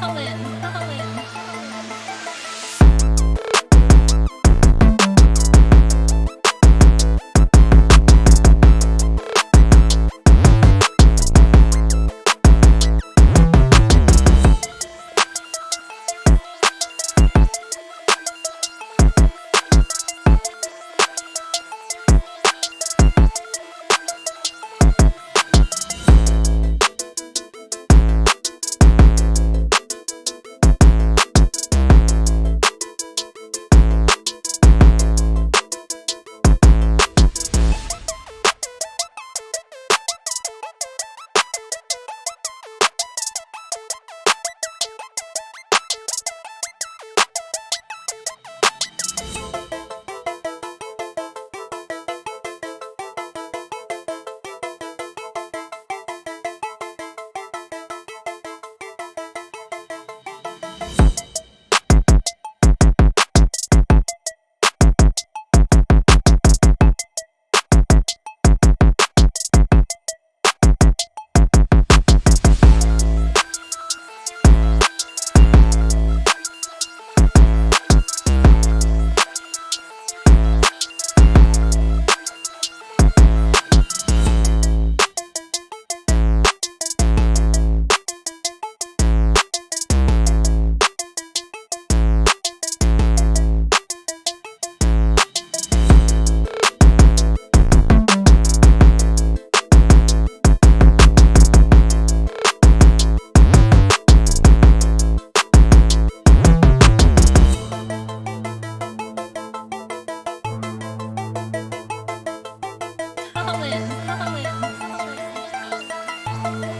好嘞，好嘞 Colin. Colin.